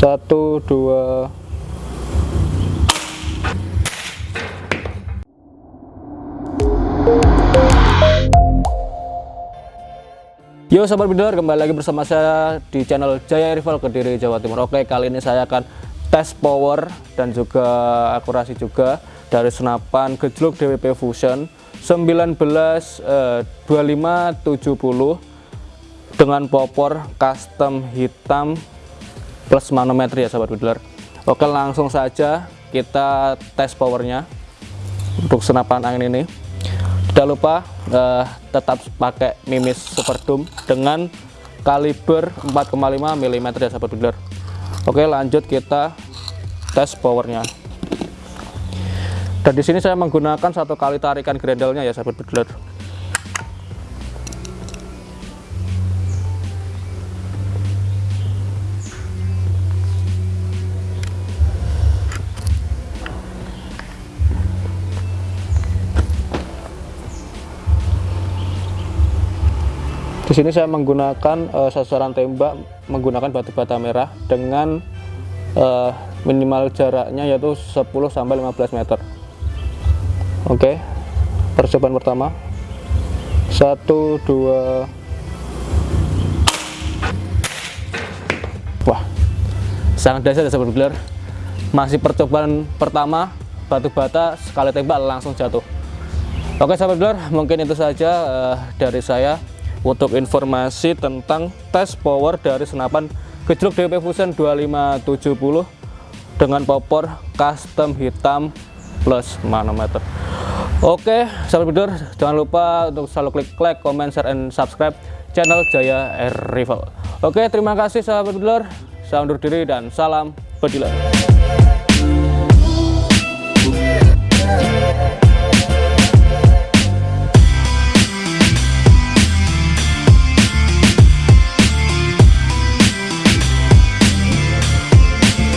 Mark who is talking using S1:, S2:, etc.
S1: satu dua. Yo sahabat bidler kembali lagi bersama saya di channel Jaya Rival Kediri Jawa Timur. Oke kali ini saya akan tes power dan juga akurasi juga dari senapan gejluk DWP Fusion 19 eh, 2570 dengan popor custom hitam plus manometer ya sahabat bidler Oke langsung saja kita tes powernya untuk senapan angin ini. Tidak lupa uh, tetap pakai mimis super doom dengan kaliber 4,5 mm ya sahabat builder oke lanjut kita tes powernya. Dan di sini saya menggunakan satu kali tarikan grendelnya ya sahabat builder Di sini saya menggunakan uh, sasaran tembak menggunakan batu bata merah dengan uh, minimal jaraknya yaitu 10 sampai 15 meter. Oke. Percobaan pertama. 1 2 Wah. Sangat dasar ya sahabat gelar. Masih percobaan pertama batu bata sekali tembak langsung jatuh. Oke sahabat gelar, mungkin itu saja uh, dari saya untuk informasi tentang tes power dari senapan gejluk DP Fusion 2570 dengan popor custom hitam plus manometer. Oke sahabat bidor jangan lupa untuk selalu klik like, comment, share, and subscribe channel Jaya Air Rifle oke terima kasih sahabat bidor saya undur diri dan salam bediler